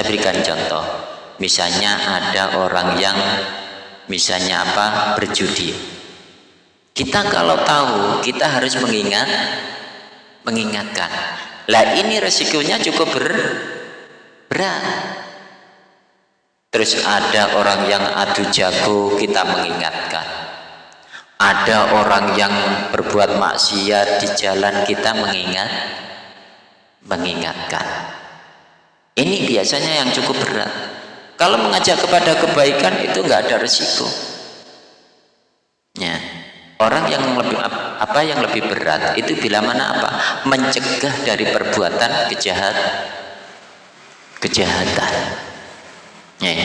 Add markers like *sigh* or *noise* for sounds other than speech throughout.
saya berikan contoh. Misalnya ada orang yang misalnya apa berjudi. Kita kalau tahu kita harus mengingat mengingatkan. Lah ini resikonya cukup ber, berat. Terus ada orang yang adu jago kita mengingatkan. Ada orang yang berbuat maksiat di jalan kita mengingat mengingatkan ini biasanya yang cukup berat. Kalau mengajak kepada kebaikan itu nggak ada resiko. Ya. Orang yang lebih apa yang lebih berat itu bila mana apa? Mencegah dari perbuatan kejahat kejahatan. Ya.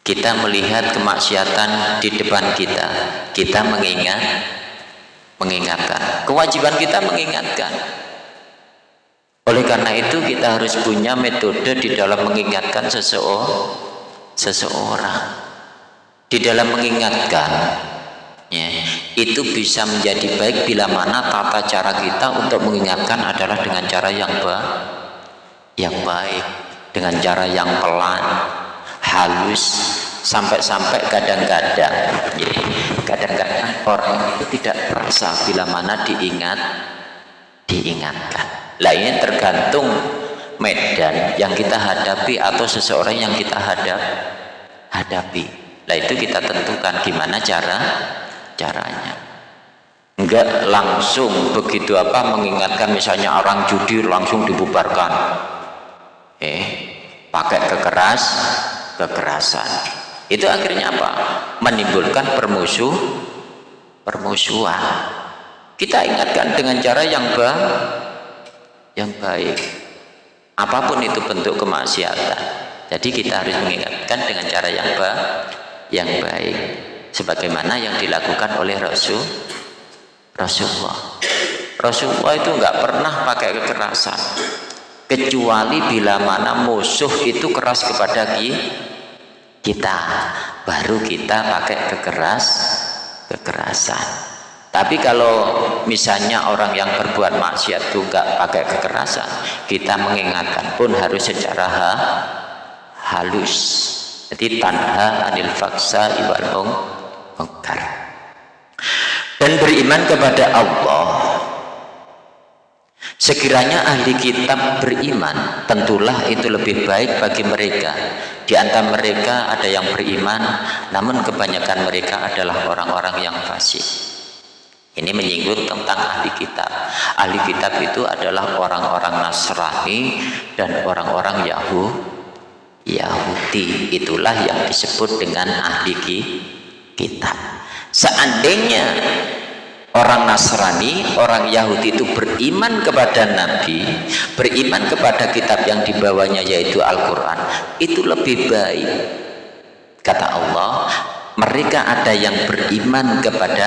Kita melihat kemaksiatan di depan kita. Kita mengingat mengingatkan. Kewajiban kita mengingatkan oleh karena itu kita harus punya metode di dalam mengingatkan seseorang, seseorang. Di dalam mengingatkan, ya, itu bisa menjadi baik bila mana tata cara kita untuk mengingatkan adalah dengan cara yang baik, yang baik, dengan cara yang pelan, halus, sampai-sampai kadang-kadang, ya, kadang-kadang orang itu tidak terasa bila mana diingat, diingatkan lah ini tergantung medan yang kita hadapi atau seseorang yang kita hadap hadapi. Lah itu kita tentukan gimana cara caranya. Enggak langsung begitu apa mengingatkan misalnya orang judi langsung dibubarkan. Eh pakai kekeras kekerasan. Itu akhirnya apa? Menimbulkan permusuh permusuhan. Kita ingatkan dengan cara yang baik yang baik. Apa pun itu bentuk kemaksiatan. Jadi kita harus mengingatkan dengan cara yang baik yang baik. Sebagaimana yang dilakukan oleh Rasul Rasulullah. Rasulullah itu nggak pernah pakai kekerasan. Kecuali bila mana musuh itu keras kepada kita. Baru kita pakai kekeras kekerasan tapi kalau misalnya orang yang berbuat maksiat itu enggak pakai kekerasan, kita mengingatkan pun harus secara ha, halus. Jadi tanha anil faksa iwal mungkar. Dan beriman kepada Allah. Sekiranya ahli kitab beriman, tentulah itu lebih baik bagi mereka. Di antara mereka ada yang beriman, namun kebanyakan mereka adalah orang-orang yang fasik. Ini menyinggung tentang ahli kitab. Ahli kitab itu adalah orang-orang Nasrani dan orang-orang Yahudi. Yahudi itulah yang disebut dengan ahli kitab. Seandainya orang Nasrani, orang Yahudi itu beriman kepada Nabi, beriman kepada kitab yang dibawanya yaitu Al-Quran, itu lebih baik. Kata Allah, mereka ada yang beriman kepada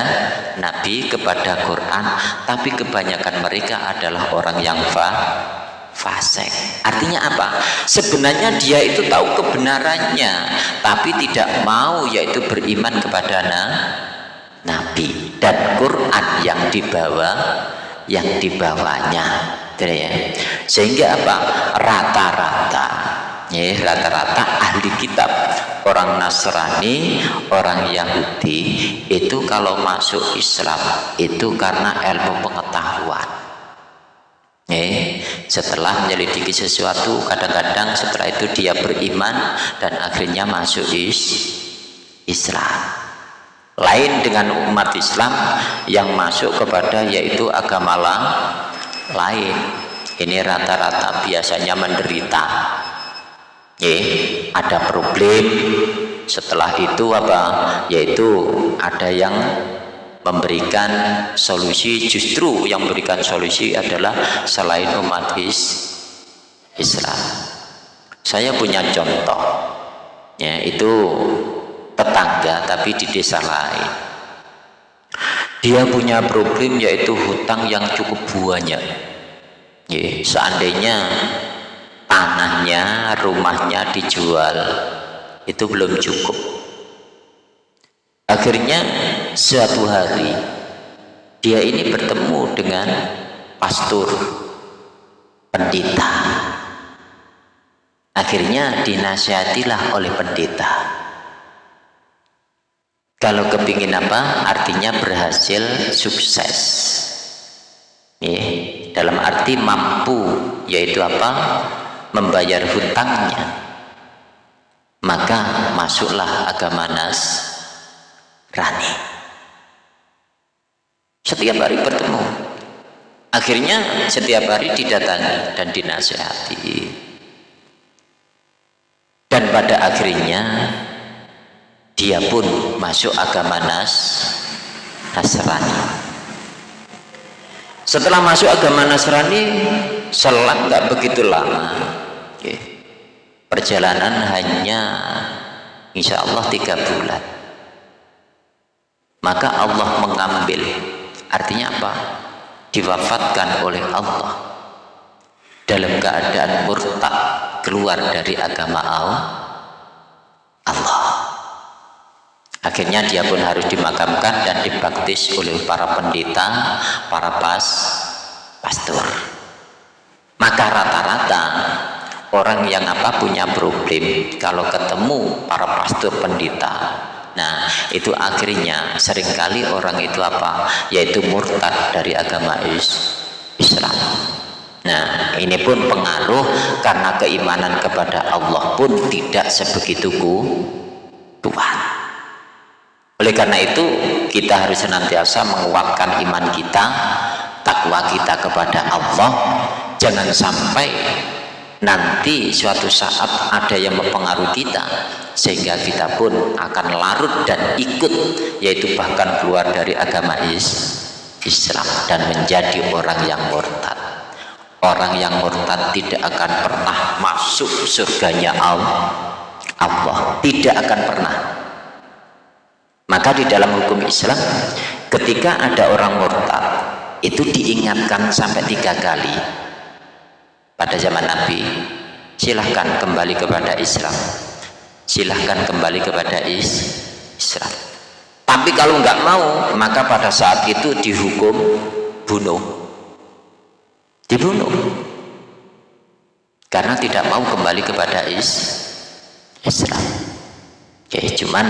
Nabi, kepada Quran, tapi kebanyakan mereka adalah orang yang fa fasik. Artinya apa? Sebenarnya dia itu tahu kebenarannya, tapi tidak mau yaitu beriman kepada na Nabi dan Quran yang dibawa yang dibawanya. Ya. Sehingga apa? Rata-rata ya rata-rata ahli kitab. Orang Nasrani orang Yahudi itu kalau masuk Islam itu karena ilmu pengetahuan. Ya setelah menyelidiki sesuatu kadang-kadang setelah itu dia beriman dan akhirnya masuk is Islam. Lain dengan umat Islam yang masuk kepada yaitu agama lain. Ini rata-rata biasanya menderita yeah, ada problem. Setelah itu apa? Yaitu ada yang memberikan solusi. Justru yang memberikan solusi adalah selain umat is Islam. Saya punya contoh. Ya itu tetangga tapi di desa lain. Dia punya problem yaitu hutang yang cukup banyak. Ya, seandainya tanahnya, rumahnya dijual. Itu belum cukup. Akhirnya suatu hari dia ini bertemu dengan pastor pendeta. Akhirnya dinasihatilah oleh pendeta. Kalau kepingin apa artinya berhasil sukses. Ya, dalam arti mampu yaitu apa membayar hutangnya. Maka masuklah agama nas rani. Setiap hari bertemu. Akhirnya setiap hari didatangi dan dinasihati. Dan pada akhirnya dia pun masuk agama nas Nasrani. Setelah masuk agama Nasrani selang nggak begitu lama perjalanan hanya insya Allah tiga bulan. Maka Allah mengambil artinya apa? Diwafatkan oleh Allah. Dalam keadaan murtad keluar dari agama Allah. Akhirnya dia pun harus dimakamkan dan dibaptis oleh para pendeta para pas pastor. Maka rata-rata orang yang apa punya problem kalau ketemu para pastor pendeta Nah, itu akhirnya sering kali orang itu apa? Yaitu murtad dari agama Islam. Nah, ini pun pengaruh karena keimanan kepada Allah pun tidak sebegitu kuat. Oleh karena itu, kita harus senantiasa menguatkan iman kita, takwa kita kepada Allah. Jangan sampai nanti suatu saat ada yang mempengaruhi kita sehingga kita pun akan larut dan ikut yaitu bahkan keluar dari agama Islam dan menjadi orang yang murtad. Orang yang murtad tidak akan pernah masuk surganya Allah tidak akan pernah. Maka di dalam hukum Islam ketika ada orang murtad itu diingatkan sampai tiga kali pada zaman Nabi silahkan kembali kepada Islam. Silahkan kembali kepada Islam. Tapi kalau nggak mau maka pada saat itu dihukum bunuh. Dibunuh. Karena tidak mau kembali kepada Islam. Oke cuman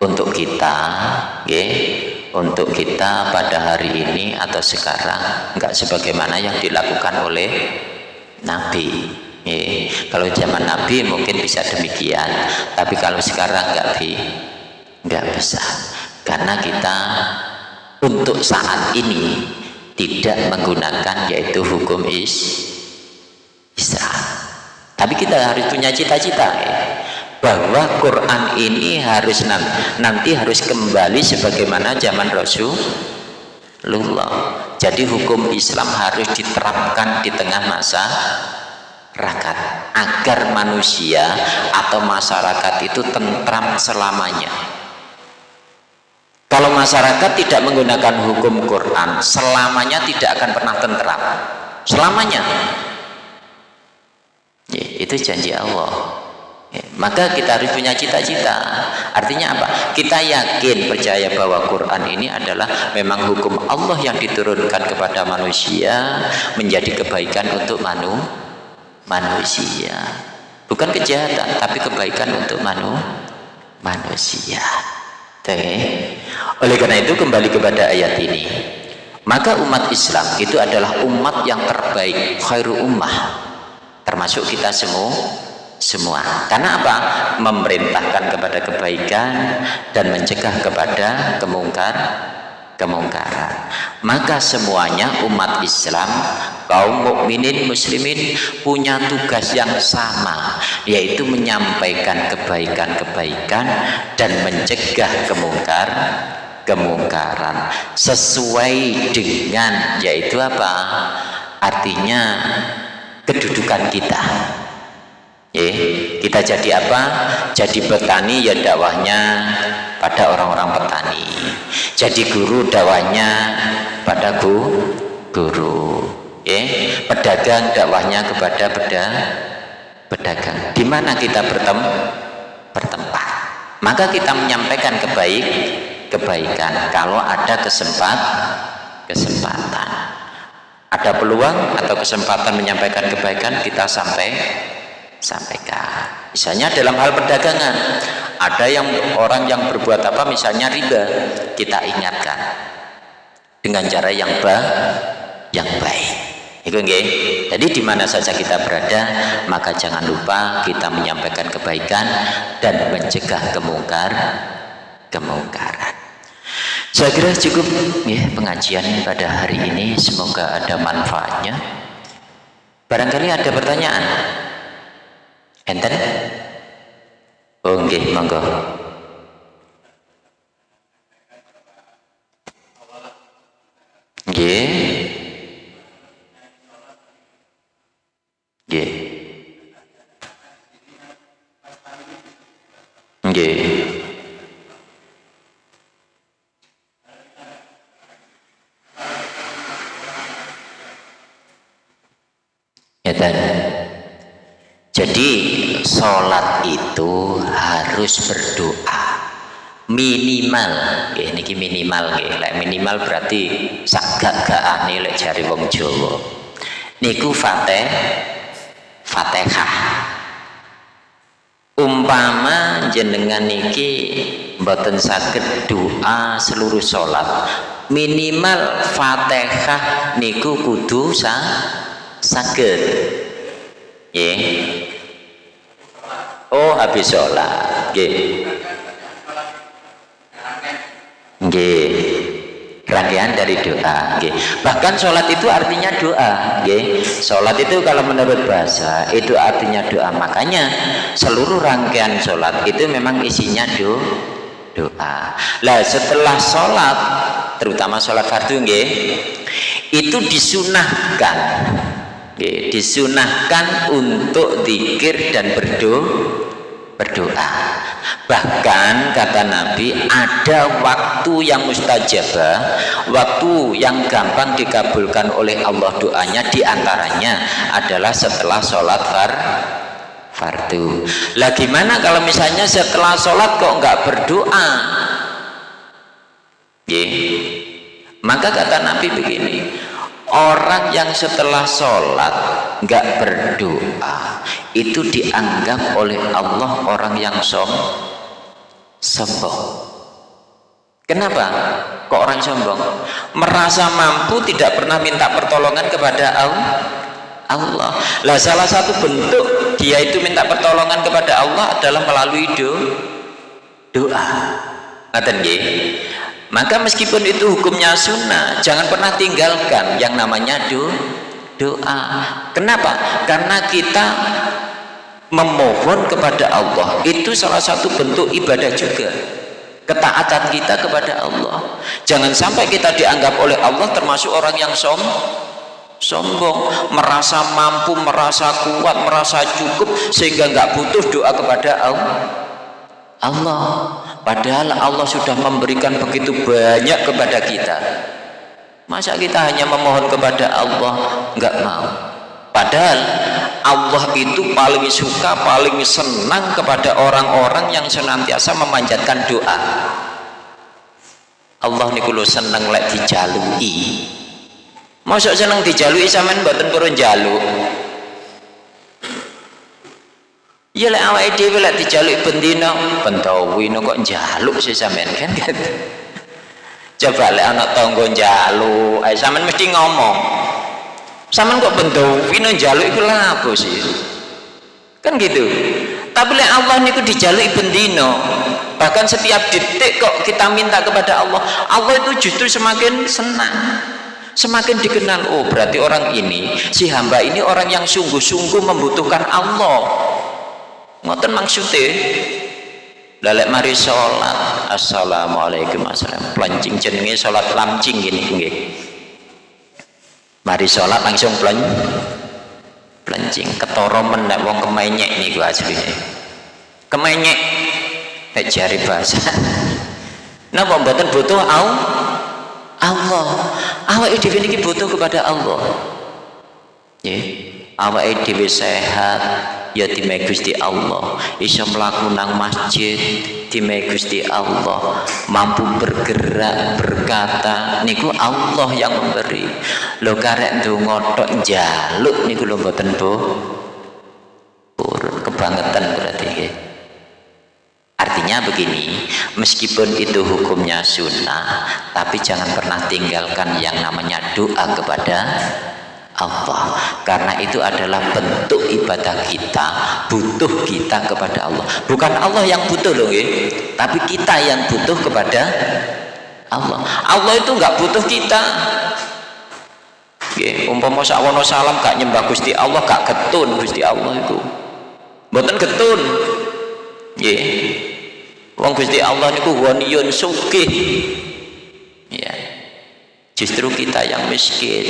untuk kita oke, untuk kita pada hari ini atau sekarang nggak sebagaimana yang dilakukan oleh Nabi. Ya, kalau zaman Nabi mungkin bisa demikian, tapi kalau sekarang nggak bi, nggak bisa, karena kita untuk saat ini tidak menggunakan yaitu hukum is Islam. Tapi kita harus punya cita-cita ya, bahwa Quran ini harus nanti harus kembali sebagaimana zaman Rasulullah. Jadi hukum Islam harus diterapkan di tengah masa rakat agar manusia atau masyarakat itu tentram selamanya. Kalau masyarakat tidak menggunakan hukum Quran selamanya tidak akan pernah tentram. Selamanya. Ya, itu janji Allah maka kita harus punya cita-cita. Artinya apa? Kita yakin percaya bahwa Quran ini adalah memang hukum Allah yang diturunkan kepada manusia menjadi kebaikan untuk manusia manusia. Bukan kejahatan tapi kebaikan untuk manu manusia. Oke. oleh karena itu kembali kepada ayat ini. Maka umat Islam itu adalah umat yang terbaik khairu ummah. Termasuk kita semua semua. Karena apa? Memerintahkan kepada kebaikan dan mencegah kepada kemungkar kemungkaran. Maka semuanya umat Islam kaum mukminin muslimin punya tugas yang sama yaitu menyampaikan kebaikan-kebaikan dan mencegah kemungkar kemungkaran. Sesuai dengan yaitu apa? Artinya kedudukan kita Eh, kita jadi apa? Jadi petani ya dakwahnya pada orang-orang petani. Jadi guru dakwahnya pada guru. guru. Eh, pedagang dakwahnya kepada peda, pedagang. Di mana kita bertem bertempat? Maka kita menyampaikan kebaik kebaikan kalau ada kesempat kesempatan. Ada peluang atau kesempatan menyampaikan kebaikan kita sampai sampaikan misalnya dalam hal perdagangan ada yang orang yang berbuat apa misalnya riba kita ingatkan dengan cara yang baik yang baik itu nggih. Jadi di mana saja kita berada, maka jangan lupa kita menyampaikan kebaikan dan mencegah kemungkar kemungkaran. Saya kira cukup ya pengajian pada hari ini. Semoga ada manfaatnya. Barangkali ada pertanyaan. Enten? Oh nggih, monggo. Nggih. Nggih. Ya Jadi sholat itu harus berdoa. Minimal ini minimal ya minimal berarti sagak gak aneh lek jari wong Jawa. Niku fatih Fatihah umpama jenengan niki mboten saged doa seluruh sholat minimal Fatihah niku kudu sa saged. Oh habis sholat. Nggih. Nggih. Rangkaian dari doa. Okay. bahkan sholat itu artinya doa. Okay. sholat itu kalau menurut bahasa itu artinya doa. Makanya seluruh rangkaian sholat itu memang isinya do, doa. Lah setelah sholat terutama sholat fardu okay, itu disunahkan. Okay, disunahkan untuk zikir dan berdoa berdoa. Bahkan kata Nabi ada waktu yang mustajabah waktu yang gampang dikabulkan oleh Allah doanya di antaranya adalah setelah sholat far fardu. Lah gimana kalau misalnya setelah sholat kok nggak berdoa? Ye. maka kata Nabi begini orang yang setelah sholat nggak berdoa itu dianggap oleh Allah orang yang som sombong. Kenapa kok orang sombong? Merasa mampu tidak pernah minta pertolongan kepada Allah. Lah salah satu bentuk dia itu minta pertolongan kepada Allah adalah melalui do, doa. Ngaten maka meskipun itu hukumnya sunnah jangan pernah tinggalkan yang namanya do, doa. Kenapa? karena kita memohon kepada Allah. Itu salah satu bentuk ibadah juga. Ketaatan kita kepada Allah. Jangan sampai kita dianggap oleh Allah termasuk orang yang som sombong merasa mampu merasa kuat merasa cukup sehingga nggak butuh doa kepada Allah Allah. Padahal Allah sudah memberikan begitu banyak kepada kita. Masa kita hanya memohon kepada Allah? Nggak mau. Padahal Allah itu paling suka paling senang kepada orang-orang yang senantiasa memanjatkan doa. Allah ini kalau senang lek dijalui. Masuk senang dijalui sampean mboten purun jaluk ya lek awake dhewe lek dijaluk bendina pentawino kok njaluk sih sampean kan? Gitu *laughs* coba lek anak tangga njaluk ae sampean mesti ngomong. Sampean kok bendawino njaluk iku lha apa sih? Kan gitu. Tapi lek Allah niku dijaluk bendina bahkan setiap detik kok kita minta kepada Allah Allah itu justru semakin senang semakin dikenal. Oh berarti orang ini si hamba ini orang yang sungguh-sungguh membutuhkan Allah ngoten maksudnya lalek mari sholat. Assalamualaikum assalam pelancing jenenge sholat lamcing gini nggih. Mari sholat langsung pelan pelancing ketoro menek wong kemenyek nih gua aslinya kemenyek. Nek jari bahasa *laughs* napa mboten butuh au Allah? Awake dhewe niki butuh kepada Allah. Nggih. Awake dhewe sehat ya time Gusti Allah iso mlaku nang masjid time Gusti Allah. Mampu bergerak berkata niku Allah yang memberi. Lo karek ndonga tok njaluk niku lho mboten Bu. Kebangetan berarti ya. artinya begini meskipun itu hukumnya sunnah tapi jangan pernah tinggalkan yang namanya doa kepada Allah. Karena itu adalah bentuk ibadah kita butuh kita kepada Allah. Bukan Allah yang butuh loh ya tapi kita yang butuh kepada Allah. Allah itu nggak butuh kita. Oke, umpama sawono salam gak nyembah Gusti Allah gak ketun Gusti Allah itu. Mboten ketun nggih. Wong Gusti Allah niku ghaniyun sugih. Ya justru kita yang miskin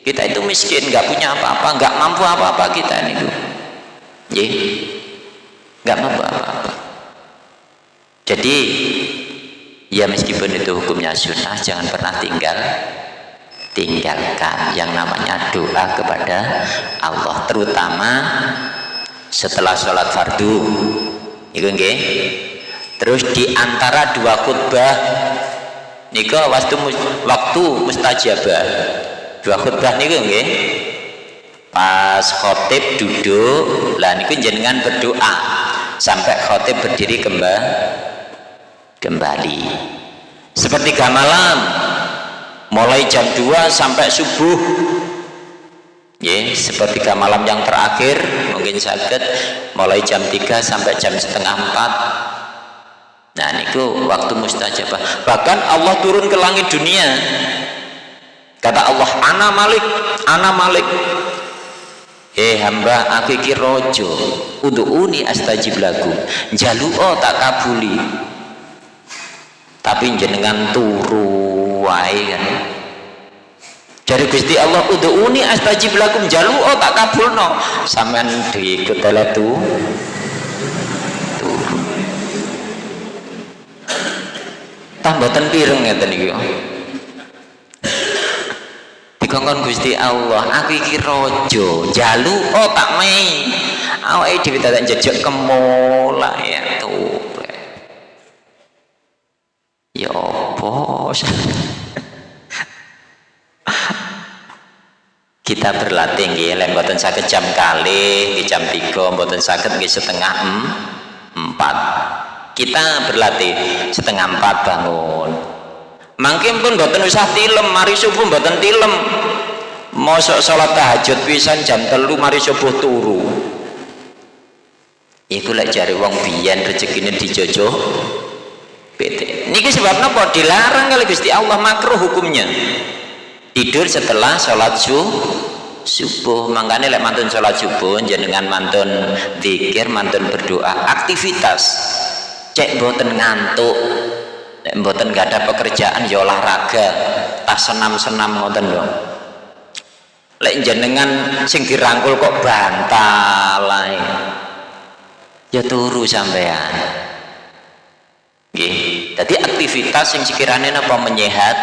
kita itu miskin nggak punya apa-apa nggak mampu apa-apa kita niku nggih. Nggak mampu apa-apa. Jadi ya meskipun itu hukumnya sunnah jangan pernah tinggal tinggalkan yang namanya doa kepada Allah terutama setelah sholat fardu. Itu nggih. Terus di antara dua khutbah niku waktu waktu mustajabah dua khutbah niku nggih. Pas khotib duduk lah niku jenengan berdoa sampai khotib berdiri kembali kembali. Seperti malam mulai jam 2 sampai subuh. Ya seperti malam yang terakhir mungkin sakit mulai jam 3 sampai jam setengah 4 nah itu waktu mustajabah. Bahkan Allah turun ke langit dunia kata Allah ana malik ana malik. Eh hamba aku iki rojo uni astajib lagu. Jaluo tak kabuli. Tapi jenengan turu wae kan. Dari Gusti Allah udhuni astajib lakum jalu oh tak kabulno. Sampean diikut oleh tu. Tambatan pireng ngeten dikongkon Gusti Allah. Aku iki raja jalu oh tak main awake dhewe tak jejak kemola ya tuh. Ya apa? *laughs* Kita berlatih nggih lek mboten saged jam kali nggih jam 3 mboten saged nggih setengah empat. Kita berlatih setengah empat bangun mungkin pun mboten usah tilem mari subuh mboten tilem. Mosok sholat tahajud pisan jam telu mari subuh turu. Iku lek jari wong biyen rezekine dijojo PT niki sebabnya kok dilarang kali Gusti Allah makruh hukumnya. Tidur setelah sholat subuh. Makanya lek mantun sholat subuh jenengan mantun zikir mantun berdoa aktivitas. Cek boten ngantuk lek boten gak ada pekerjaan ya olahraga. Tas senam-senam ngoten lho. Lek jenengan sing dirangkul kok bantal ya turu sampean. Nggih. Dadi aktivitas sing sekiranya apa menyehat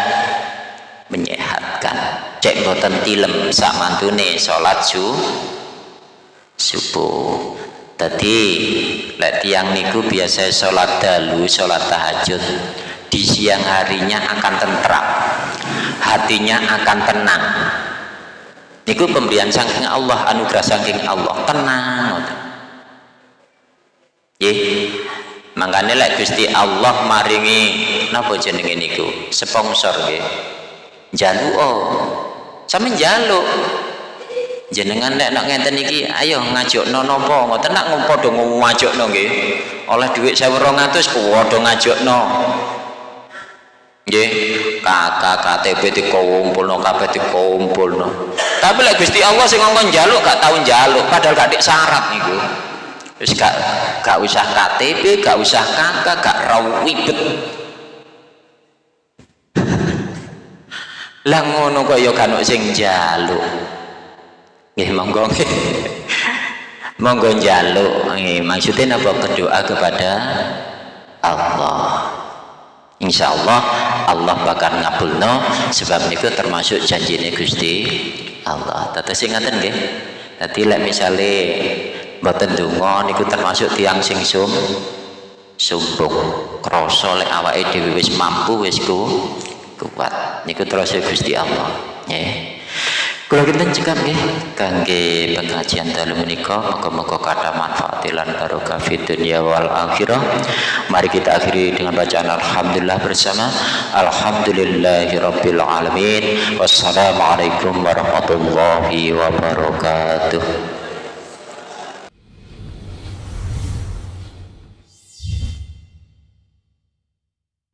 menyehatkan. Cek boten tilem sak mantune salat su subuh. Tadi lek tiang niku biasa sholat dalu sholat tahajud di siang harinya akan tentram hatinya akan tenang. Niku pemberian saking Allah anugerah saking Allah. Tenang. Ye makanya lek Gusti Allah maringi napa jenenge niku? Sponsor nggih. Jaluk oh sampe jaluk jenengan nek nak ngenten iki ayo ngajukno napa? Ngoten nak padha ngajukno nggih. Oleh dhuwit 1200 padha ngajukno nggih. Kakak KTP dikumpulno kabeh dikumpulno. Tapi lek Gusti Allah sing ngongkon njaluk gak tau njaluk. Padahal gak dik syarat niku. Wis gak gak usah KTP gak usah kakak gak rawu ribet. Lah ngono kok ya kan sing njaluk. Nggih monggo. *laughs* Monggo njaluk. Nggih maksudnya napa berdoa kepada Allah Insya Allah Allah bakal ngabulno sebab niku termasuk janjine Gusti Allah. Tetes sing ngaten nggih. Dadi lek misale mboten donga niku termasuk tiang sing sum sumbung krasa lek awake dhewe wis mampu wis ku kuat. Niku terus Gusti Allah ya Kula kinten cekap nggih kangge pengajian dalu menika muga-muga kathah manfaat lan barokah fid dunya wal akhirah. Mari kita akhiri dengan bacaan alhamdulillah bersama. Alhamdulillahirabbil alamin. Wassalamualaikum warahmatullahi wabarakatuh.